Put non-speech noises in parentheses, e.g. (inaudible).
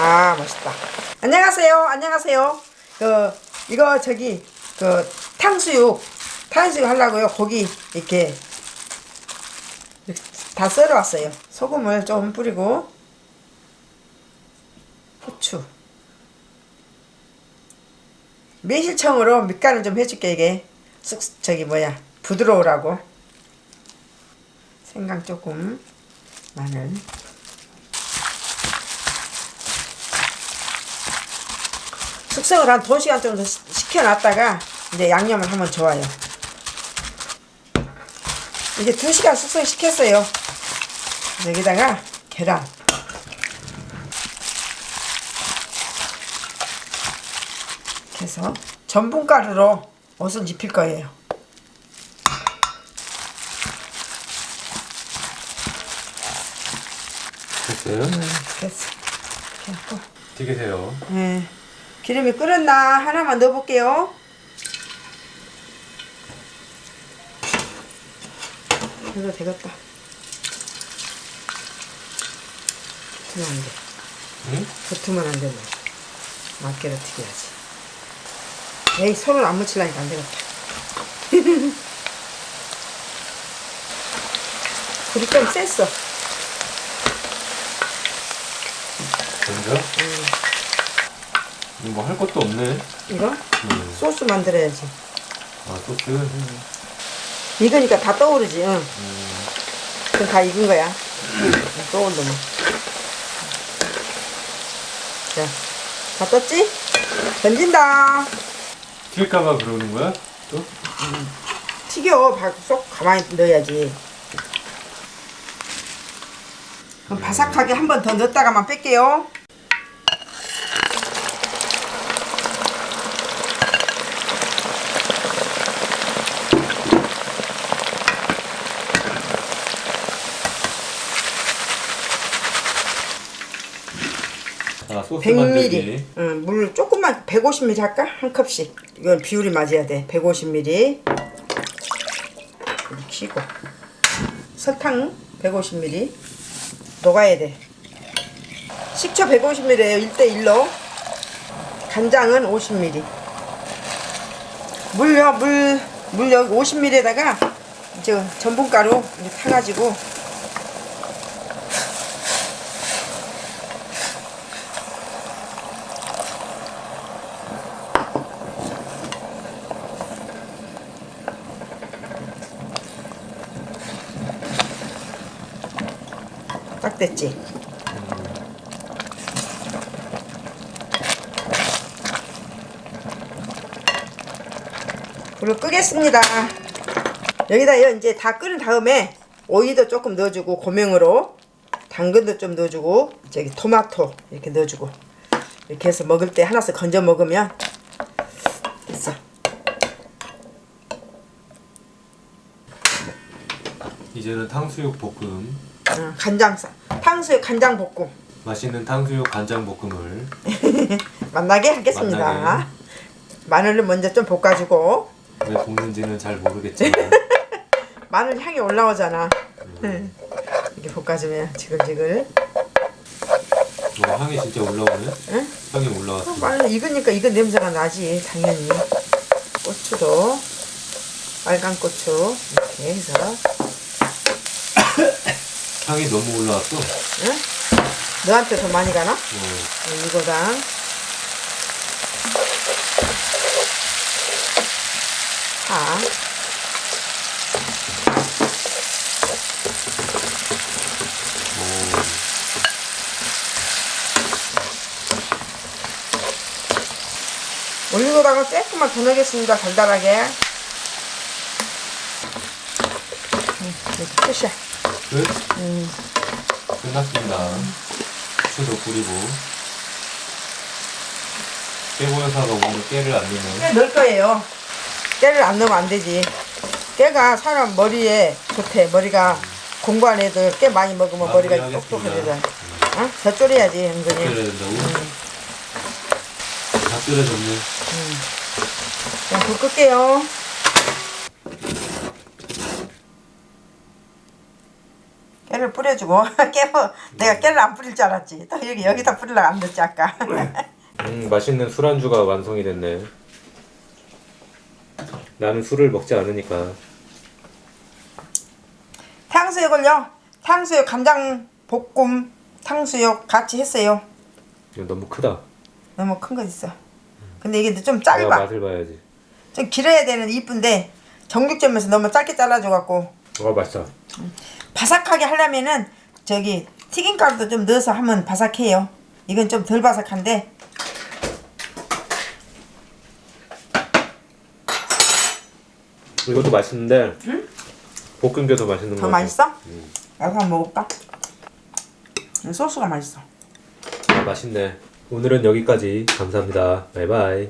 아 멋있다. 안녕하세요. 안녕하세요. 그 이거 저기 그 탕수육 탕수육 하려고요. 고기 이렇게 다 썰어 왔어요. 소금을 좀 뿌리고 후추. 매실청으로 밑간을 좀 해줄게 이게. 쑥 저기 뭐야. 부드러우라고. 생강 조금 마늘 숙성을 한 2시간 정도 시- 식혀놨다가 이제 양념을 하면 좋아요 이제 2시간 숙성시켰어요 여기다가 계란 이렇게 해서 전분가루로 옷을 입힐 거예요 됐어요? 됐어 이렇게 하고 튀기세요. 네. 기름이 끓었나 하나만 넣어볼게요. 이거 되겠다. 붙으면 안 돼. 응? 붙으면 안 된다. 맞게로 튀겨야지. 에이 손을 안 묻히려니까 안 되겠다. (laughs) 불이 좀 셌어. 먼저? 이거 뭐 할 것도 없네. 이거 음. 소스 만들어야지. 아, 소스? 익으니까 다 떠오르지. 응. 음. 그럼 다 익은 거야. 또 올려면. 자, 다 떴지? 던진다. 튈까봐 그러는 거야? 또? 튀겨. 바- 쏙 가만히 넣어야지. 그럼 바삭하게 한 번 더 넣었다가만 뺄게요. 자, 소스 100ml. 만들기. 응, 물 조금만 150ml 할까? 한 컵씩. 이건 비율이 맞아야 돼. 150ml. 이렇게 키고. 설탕 150ml. 녹아야 돼. 식초 150ml예요. 1대1로. 간장은 50ml. 물요, 물, 물 여기 50ml에다가 저 전분가루 이렇게 타가지고 딱 됐지? 불을 끄겠습니다. 여기다요 이제 다 끓은 다음에 오이도 조금 넣어주고 고명으로 당근도 좀 넣어주고 저기 토마토 이렇게 넣어주고 이렇게 해서 먹을 때 하나씩 건져 먹으면 됐어. 이제는 탕수육 볶음. 어, 간장 싸 탕수육 간장 볶음 맛있는 탕수육 간장 볶음을 만나게 (laughs) 하겠습니다. 만나게. 마늘을 먼저 좀 볶아주고 왜 볶는지는 잘 모르겠지만 (laughs) 마늘 향이 올라오잖아. 응. 이렇게 볶아주면 지글지글. 뭐 향이 진짜 올라오네? 응? 향이 올라왔어. 마늘 익으니까 익은 냄새가 나지 당연히. 고추도 빨간 고추 이렇게 해서 향이 너무 올라왔어. 응? 너한테 더 많이 가나? 어, 이거랑 파 오. 올리고당을 조금만 더 넣겠습니다 달달하게 응, 끝이야 끝? 음. 끝났습니다. 후추도 뿌리고. 깨보여사가 오늘 깨를 안 넣으면 깨 넣을 거예요 깨를 안 넣으면 안 되지 깨가 사람 머리에 좋대 머리가 공부 안 해도 깨 많이 먹으면 머리가. 똑똑해지잖아 어? 더 졸여야지 은근히 끓여야 된다고? 다 끓여졌네. 자, 불 끌게요. 깨를 뿌려주고 (laughs) 깨뭐 내가 깨를 안 뿌릴 줄 알았지. 또 여기 여기다 뿌리려고 안 넣었지 아까. (laughs) 음 맛있는 술안주가 완성이 됐네 나는 술을 먹지 않으니까 탕수육을요. 탕수육 간장 볶음 탕수육 같이 했어요. 이거 너무 크다 너무 큰 거 있어. 근데 이게 좀 짧아. 맛을 봐야지 좀 길어야 되는 이쁜데 정육점에서 너무 짧게 잘라줘 갖고 와 맛있다 바삭하게 하려면은 저기 튀김가루도 좀 넣어서 하면 바삭해요. 이건 좀 덜 바삭한데 이것도 맛있는데 볶은 게 더 맛있는 거더 같아 맛있어? 나도 한번 먹어볼까? 이 소스가 맛있어. 아, 맛있네 오늘은 여기까지 감사합니다 바이바이